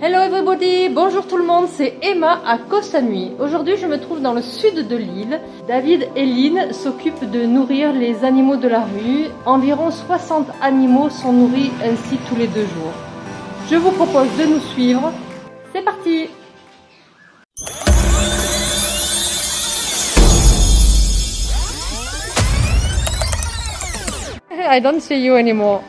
Hello everybody, bonjour tout le monde, c'est Emma à Koh Samui. Aujourd'hui je me trouve dans le sud de l'île. David et Lynn s'occupent de nourrir les animaux de la rue. Environ 60 animaux sont nourris ainsi tous les deux jours. Je vous propose de nous suivre. C'est parti I don't see you anymore.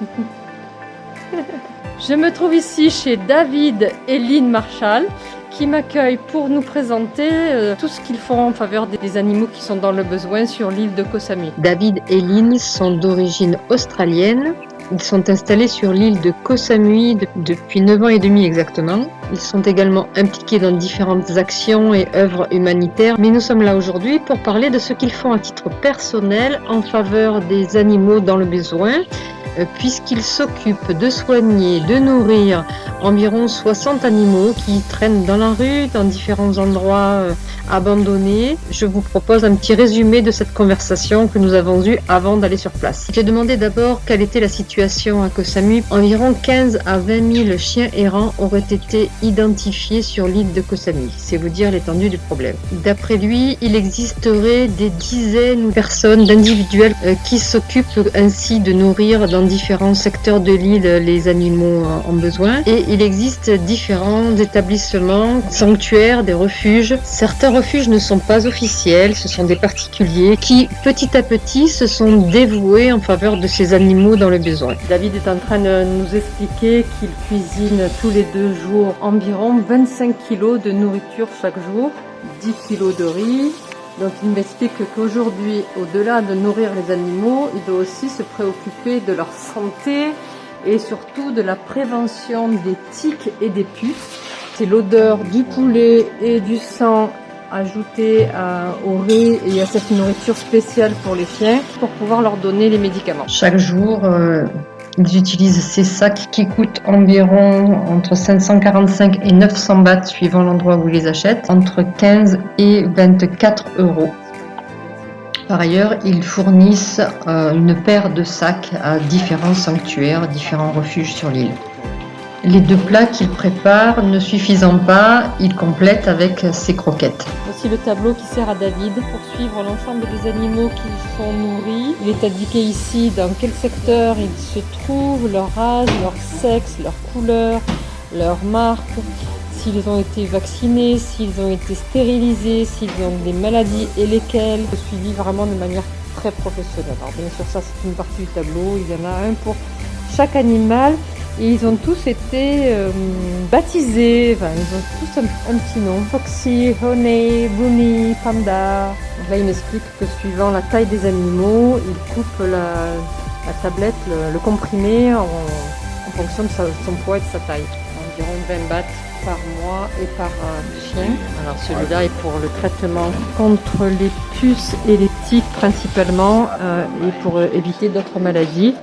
Je me trouve ici chez David et Lynn Marshall qui m'accueillent pour nous présenter euh, tout ce qu'ils font en faveur des animaux qui sont dans le besoin sur l'île de Koh Samui. David et Lynn sont d'origine australienne. Ils sont installés sur l'île de Koh Samui depuis 9 ans et demi exactement. Ils sont également impliqués dans différentes actions et œuvres humanitaires. Mais nous sommes là aujourd'hui pour parler de ce qu'ils font à titre personnel en faveur des animaux dans le besoin euh, puisqu'il s'occupe de soigner, de nourrir environ 60 animaux qui traînent dans la rue, dans différents endroits euh, abandonnés. Je vous propose un petit résumé de cette conversation que nous avons eue avant d'aller sur place. J'ai demandé d'abord quelle était la situation à Koh. Environ 15 à 20 000 chiens errants auraient été identifiés sur l'île de Koh Samui. C'est vous dire l'étendue du problème. D'après lui, il existerait des dizaines de personnes, d'individuels euh, qui s'occupent ainsi de nourrir dans différents secteurs de l'île les animaux en besoin et il existe différents établissements, sanctuaires, des refuges. Certains refuges ne sont pas officiels, ce sont des particuliers qui petit à petit se sont dévoués en faveur de ces animaux dans le besoin. David est en train de nous expliquer qu'il cuisine tous les deux jours environ 25 kg de nourriture chaque jour, 10 kg de riz, donc il m'explique qu'aujourd'hui, au-delà de nourrir les animaux, il doit aussi se préoccuper de leur santé et surtout de la prévention des tiques et des puces. C'est l'odeur du poulet et du sang ajouté au riz et à cette nourriture spéciale pour les chiens pour pouvoir leur donner les médicaments. Chaque jour, euh, ils utilisent ces sacs qui coûtent environ entre 545 et 900 bahts suivant l'endroit où ils les achètent, entre 15 et 24 euros. Par ailleurs, ils fournissent euh, une paire de sacs à différents sanctuaires, différents refuges sur l'île. Les deux plats qu'il prépare ne suffisant pas, il complète avec ses croquettes. Voici le tableau qui sert à David pour suivre l'ensemble des animaux qui sont nourris. Il est indiqué ici dans quel secteur ils se trouvent, leur âge, leur sexe, leur couleur, leur marque, s'ils ont été vaccinés, s'ils ont été stérilisés, s'ils ont des maladies et lesquelles. Suivi vraiment de manière très professionnelle. Alors bien sûr ça c'est une partie du tableau, il y en a un pour chaque animal et ils ont tous été euh, baptisés, enfin, ils ont tous un, petit nom. Foxy, Honey, Bruni, Panda. Donc là, il m'explique que suivant la taille des animaux, il coupe la, tablette, le, comprimé en, fonction de son poids et de sa taille. Environ 20 bahts par mois et par chien. Alors celui-là est pour le traitement contre les puces et les tiques principalement euh, et pour éviter d'autres maladies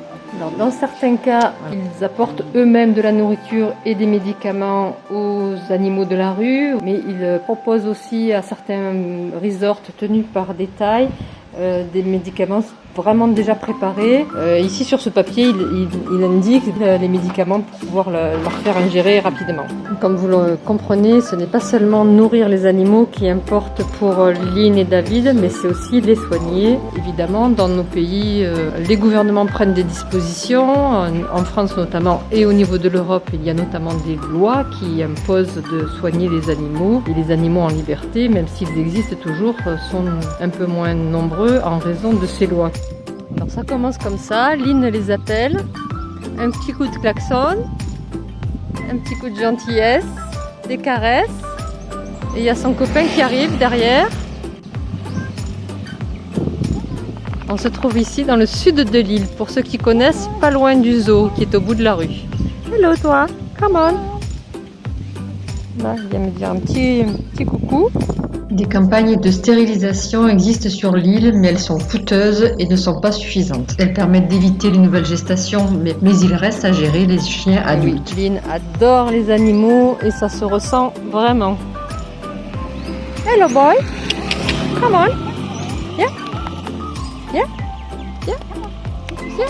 dans certains cas, ils apportent eux-mêmes de la nourriture et des médicaments aux animaux de la rue, mais ils proposent aussi à certains resorts tenus par détail euh, des médicaments vraiment déjà préparés. Euh, ici sur ce papier, il, indique les médicaments pour pouvoir leur faire ingérer rapidement. Comme vous le comprenez, ce n'est pas seulement nourrir les animaux qui importe pour Lynn et David, mais c'est aussi les soigner. Évidemment, dans nos pays, euh, les gouvernements prennent des dispositions, en France notamment, et au niveau de l'Europe, il y a notamment des lois qui imposent de soigner les animaux. Et les animaux en liberté, même s'ils existent toujours, sont un peu moins nombreux en raison de ces lois. Alors ça commence comme ça, Lynn les appelle, un petit coup de klaxon, un petit coup de gentillesse, des caresses, et il y a son copain qui arrive derrière. On se trouve ici dans le sud de l'île, pour ceux qui connaissent, pas loin du zoo qui est au bout de la rue. Hello toi, come on Là, il vient me dire un petit, petit coucou. Des campagnes de stérilisation existent sur l'île, mais elles sont coûteuses et ne sont pas suffisantes. Elles permettent d'éviter les nouvelles gestations, mais, il reste à gérer les chiens adultes. Lynn adore les animaux et ça se ressent vraiment. Hello boy, come on, yeah, yeah, yeah, yeah.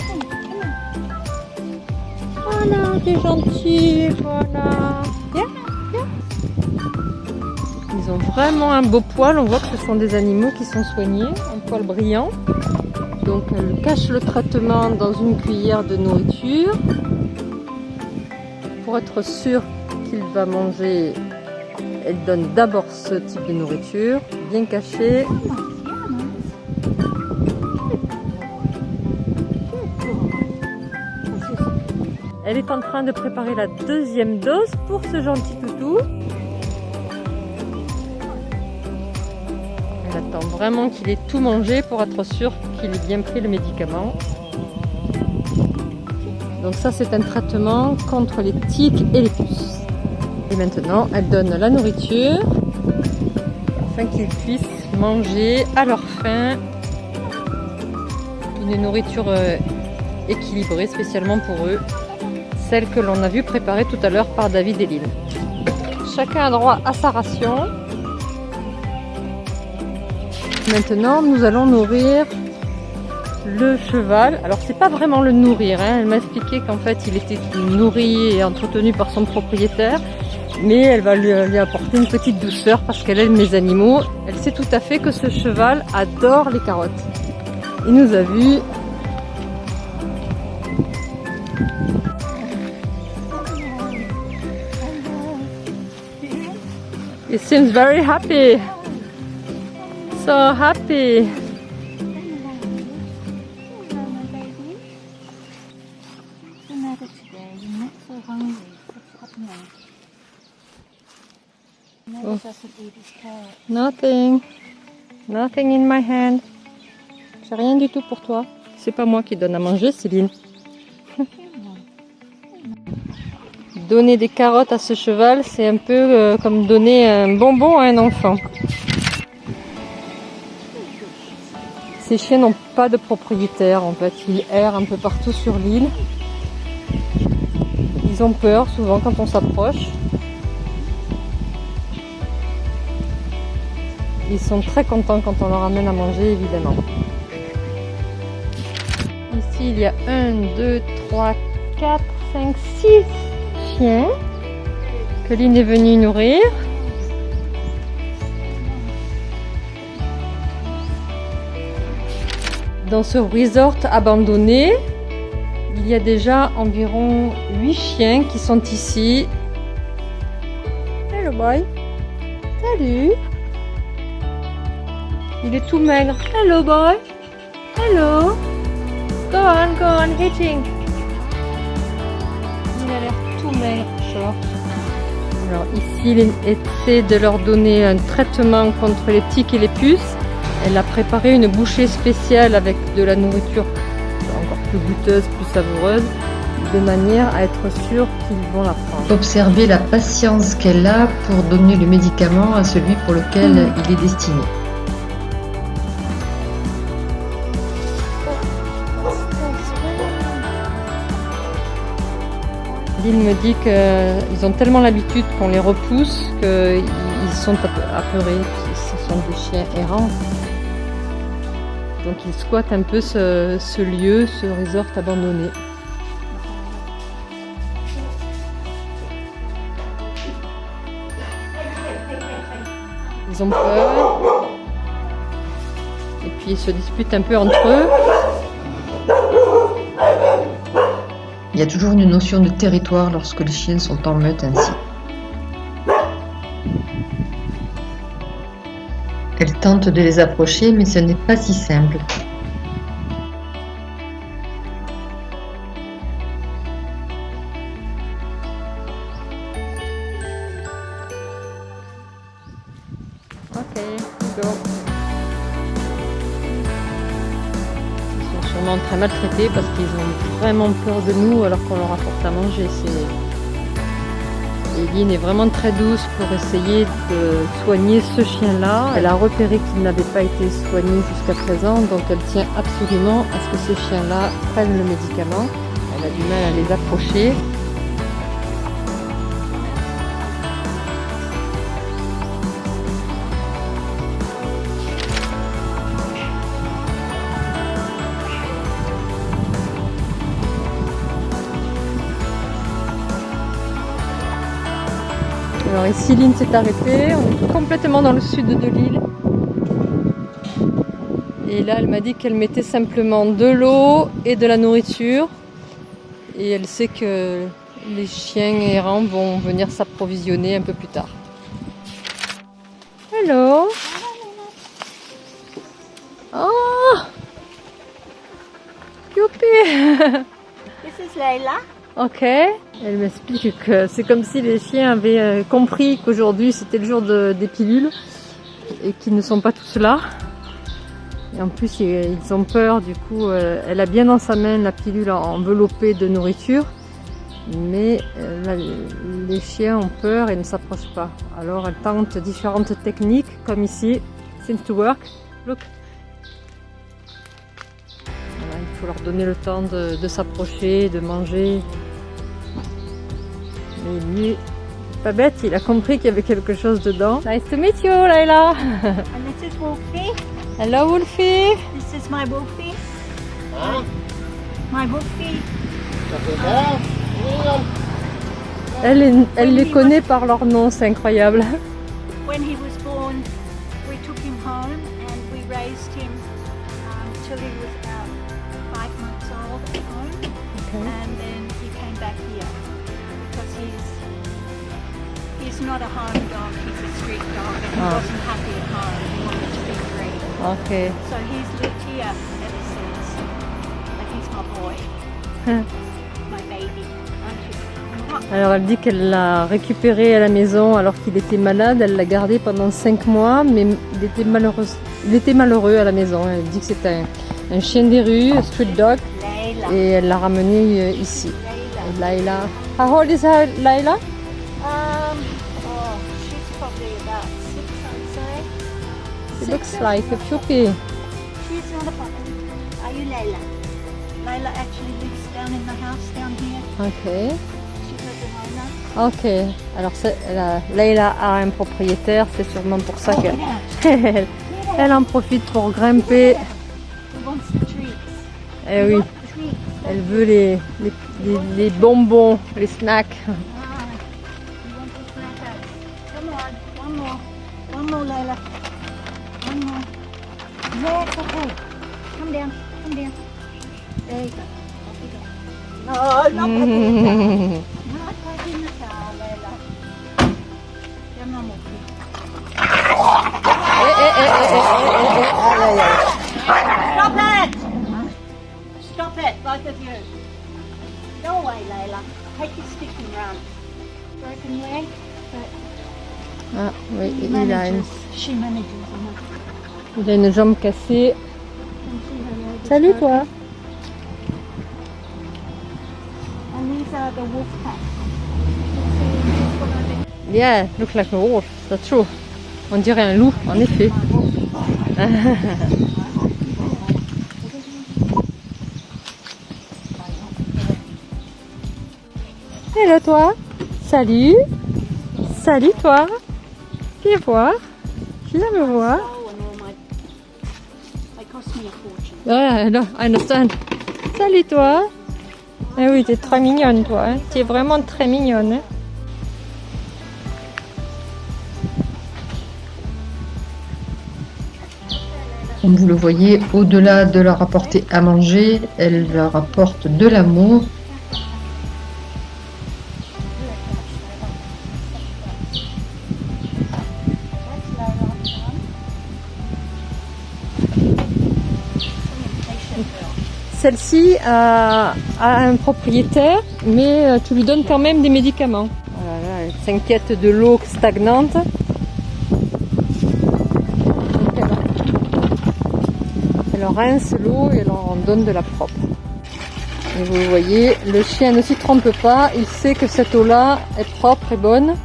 Voilà, t'es gentil, voilà. Vraiment un beau poil. On voit que ce sont des animaux qui sont soignés, un poil brillant. Donc elle cache le traitement dans une cuillère de nourriture pour être sûr qu'il va manger. Elle donne d'abord ce type de nourriture, bien caché. Elle est en train de préparer la deuxième dose pour ce gentil toutou. Vraiment qu'il ait tout mangé pour être sûr qu'il ait bien pris le médicament. Donc ça c'est un traitement contre les tiques et les puces. Et maintenant elle donne la nourriture afin qu'ils puissent manger à leur faim une nourriture euh, équilibrée spécialement pour eux celle que l'on a vu préparer tout à l'heure par David et Lynn. Chacun a droit à sa ration. Maintenant, nous allons nourrir le cheval. Alors, c'est pas vraiment le nourrir. Hein. Elle m'a expliqué qu'en fait, il était nourri et entretenu par son propriétaire. Mais elle va lui, apporter une petite douceur parce qu'elle aime les animaux. Elle sait tout à fait que ce cheval adore les carottes. Il nous a vu It seems very happy. So happy. Oh. Nothing. Nothing in my hand. J'ai rien du tout pour toi. C'est pas moi qui donne à manger, Céline. donner des carottes à ce cheval, c'est un peu euh, comme donner un bonbon à un enfant. Ces chiens n'ont pas de propriétaire en fait, ils errent un peu partout sur l'île. Ils ont peur souvent quand on s'approche. Ils sont très contents quand on leur amène à manger évidemment. Ici il y a 1, 2, 3, 4, 5, 6 que Lynn est venue nourrir. Dans ce resort abandonné, il y a déjà environ 8 chiens qui sont ici. Hello boy. Salut. Il est tout maigre. Hello boy. Hello. Go on, go on, hitting. Il a l'air alors ici, il essaie de leur donner un traitement contre les tiques et les puces. Elle a préparé une bouchée spéciale avec de la nourriture encore plus goûteuse, plus savoureuse, de manière à être sûr qu'ils vont la prendre. Observez la patience qu'elle a pour donner le médicament à celui pour lequel mmh. il est destiné. Il me dit qu'ils ont tellement l'habitude qu'on les repousse qu'ils sont apeurés. Ce sont des chiens errants. Donc ils squattent un peu ce, lieu, ce resort abandonné. Ils ont peur. Et puis ils se disputent un peu entre eux. Il y a toujours une notion de territoire lorsque les chiens sont en meute ainsi. De les approcher, mais ce n'est pas si simple. très maltraités parce qu'ils ont vraiment peur de nous alors qu'on leur apporte à manger. Eline est vraiment très douce pour essayer de soigner ce chien-là. Elle a repéré qu'il n'avait pas été soigné jusqu'à présent, donc elle tient absolument à ce que ce chien-là prenne le médicament. Elle a du mal à les approcher. Alors ici, Lynn s'est arrêtée. On est complètement dans le sud de l'île. Et là, elle m'a dit qu'elle mettait simplement de l'eau et de la nourriture. Et elle sait que les chiens errants vont venir s'approvisionner un peu plus tard. Hello Oh Youpi This is Layla. Ok. Elle m'explique que c'est comme si les chiens avaient euh, compris qu'aujourd'hui c'était le jour de- des pilules et qu'ils ne sont pas tous là. Et en plus ils ont peur, du coup euh, elle a bien dans sa main la pilule enveloppée de nourriture. Mais euh, les chiens ont peur et ne s'approchent pas. Alors elle tente différentes techniques comme ici. Seems to work. Look. Il faut leur donner le temps de s'approcher, de manger. Mais lui, pas bête, il a compris qu'il y avait quelque chose dedans. Nice to meet you, Layla. And this is Wolfie. Hello, Wolfie. This is my Wolfie. My Wolfie. Elle, est- elle les connaît par leur nom, c'est incroyable. When he was born, we took him home and we raised him um, till he was about five months old at home. And he's not a home dog, he's a street dog and he Ah. wasn't happy at home. He wanted to be free. Ok. So he's lived here ever since. Like he's my boy. My baby. Alors elle dit qu'elle l'a récupéré à la maison alors qu'il était malade. Elle l'a gardé pendant 5 mois, mais il était malheureux, il était malheureux à la maison. Elle dit que c'était un, un chien des rues, un street dog, et elle l'a ramené euh, ici. Laila. How old is her, Laila? Looks like a puppy. She's not a puppy. Are you Layla? Layla actually lives down in the house down here. Ok. She's a owner. Ok. Alors c'est- la- Laila a un propriétaire, c'est sûrement pour ça Oh, qu'elle elle, elle en profite pour grimper. Eh oui, elle veut les, les, les- les bonbons, les snacks. Ah, you want the snackers? Come on, one more. One more, Layla. One more. Yes, okay. Come down, come down. There you go. Off you go. No, not. Not Layla. Eh, eh, eh, eh, eh, eh, eh. Stop it! Stop it, both of you. Go away, Layla. Take your stick and run. Broken leg, but Ah oui, he il a, une, manages. She manages. enough. Il a une jambe cassée. Salut toi. Yeah, look like a wolf, that's true. On dirait un loup, en effet. Hello toi. Salut. Salut toi. Viens voir. Viens me voir. I understand. Salut toi. Eh oui, t'es très mignonne toi. Hein. Tu es vraiment très mignonne. hein. Comme vous le voyez, au-delà de leur apporter à manger, elle leur apporte de l'amour. Celle-ci a, a un propriétaire, mais euh, tu lui donnes quand même des médicaments. Elle s'inquiète de l'eau stagnante. Elle rince l'eau et elle en donne de la propre. Et vous voyez, le chien ne s'y trompe pas, il sait que cette eau-là est propre et bonne.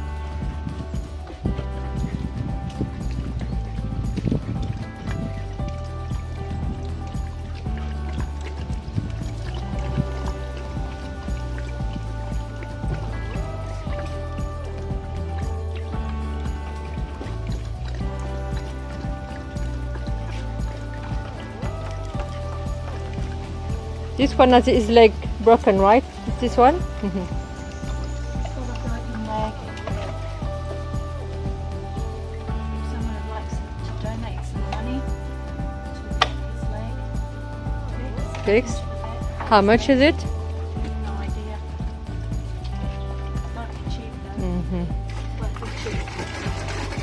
this one is like broken, right? This one? Mm How much is it? No idea.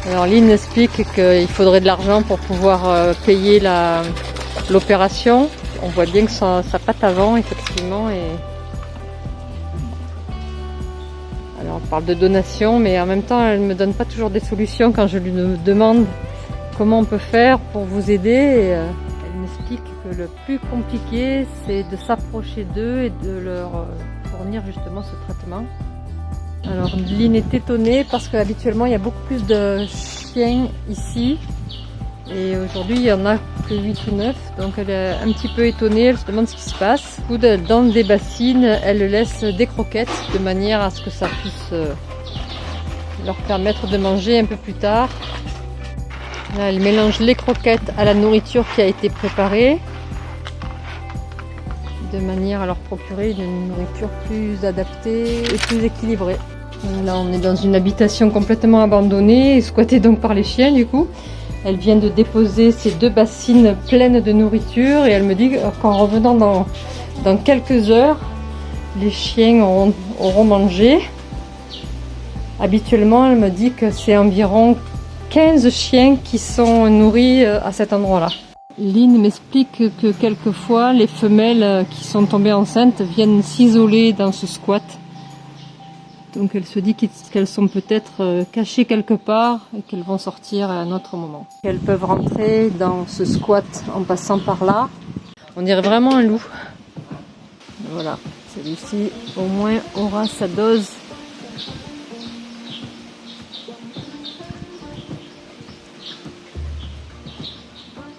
Alors Lynn explique qu'il faudrait de l'argent pour pouvoir euh, payer l'opération. On voit bien que sa, patte avant, effectivement. Alors on parle de donation, mais en même temps, elle me donne pas toujours des solutions quand je lui demande comment on peut faire pour vous aider. Euh, elle m'explique que le plus compliqué, c'est de s'approcher d'eux et de leur euh, fournir justement ce traitement. Alors Lynn est étonnée parce qu'habituellement il y a beaucoup plus de chiens ici et aujourd'hui il y en a que 8 ou 9 donc elle est un petit peu étonnée, elle se demande ce qui se passe. Dans des bassines, elle laisse des croquettes de manière à ce que ça puisse euh, leur permettre de manger un peu plus tard. Là, elle mélange les croquettes à la nourriture qui a été préparée de manière à leur procurer une nourriture plus adaptée et plus équilibrée. Là, on est dans une habitation complètement abandonnée squattée donc par les chiens du coup. Elle vient de déposer ces deux bassines pleines de nourriture et elle me dit qu'en revenant dans, dans quelques heures, les chiens auront, auront mangé. Habituellement, elle me dit que c'est environ 15 chiens qui sont nourris euh, à cet endroit-là. Lynn m'explique que quelquefois les femelles euh, qui sont tombées enceintes viennent s'isoler dans ce squat. Donc elle se dit qu'elles sont peut-être euh, cachées quelque part et qu'elles vont sortir à un autre moment. Qu'elles peuvent rentrer dans ce squat en passant par là. On dirait vraiment un loup. Voilà, celui-ci au moins aura sa dose.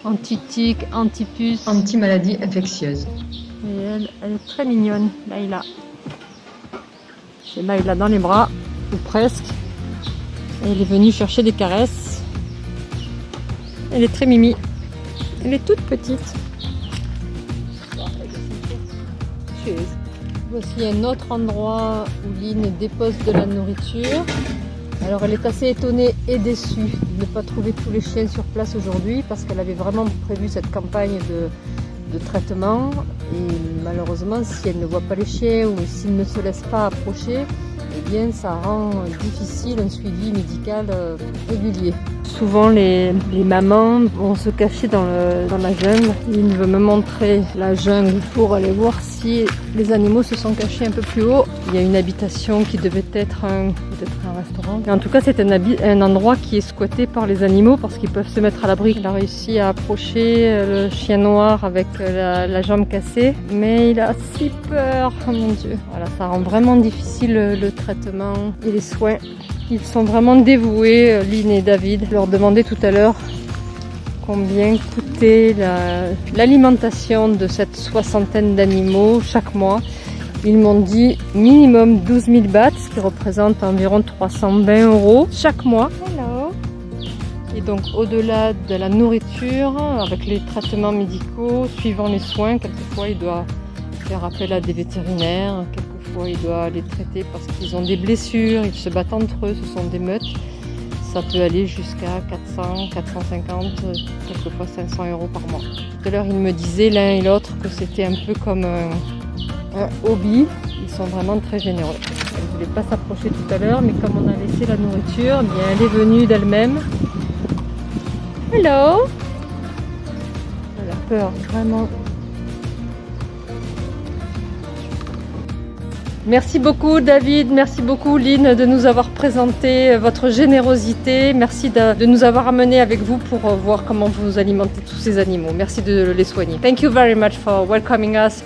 Anti-tic, anti-puce. Anti-maladie infectieuse. Et elle, elle est très mignonne, Laïla. J'ai Laïla dans les bras, ou presque. Elle est venue chercher des caresses. Elle est très mimi. Elle est toute petite. Voici un autre endroit où Lynn dépose de la nourriture. Alors elle est assez étonnée et déçue de ne pas trouver tous les chiens sur place aujourd'hui parce qu'elle avait vraiment prévu cette campagne de, de traitement et malheureusement si elle ne voit pas les chiens ou s'ils ne se laissent pas approcher, eh bien ça rend difficile un suivi médical euh, régulier. Souvent les, mamans vont se cacher dans, la jungle. Il veut me montrer la jungle pour aller voir si les animaux se sont cachés un peu plus haut. Il y a une habitation qui devait être un, peut-être un restaurant. En tout cas c'est un, endroit qui est squatté par les animaux parce qu'ils peuvent se mettre à l'abri. Il a réussi à approcher euh, le chien noir avec euh, la, jambe cassée, mais il a si peur, oh mon dieu. Voilà, ça rend vraiment difficile le, le traitement et les soins. Ils sont vraiment dévoués, euh, Lynn et David. Je leur demandais tout à l'heure combien coûtait la- l'alimentation de cette soixantaine d'animaux chaque mois. Ils m'ont dit minimum 12 000 bahts, ce qui représente environ 320 euros chaque mois. Hello. Et donc au-delà de la nourriture, avec les traitements médicaux, suivant les soins, quelquefois il doit faire appel à des vétérinaires, il doit les traiter parce qu'ils ont des blessures, ils se battent entre eux, ce sont des meutes. Ça peut aller jusqu'à 400, 450, euh, quelquefois 500 euros par mois. Tout à l'heure, ils me disaient l'un et l'autre que c'était un peu comme un, un hobby. Ils sont vraiment très généreux. Elle ne voulait pas s'approcher tout à l'heure, mais comme on a laissé la nourriture, eh bien, elle est venue d'elle-même. Hello Elle a peur, vraiment. Merci beaucoup David, merci beaucoup Lynn de nous avoir présenté votre générosité. Merci de, de nous avoir amenés avec vous pour euh, voir comment vous alimentez tous ces animaux. Merci de les soigner. Thank you very much for welcoming us.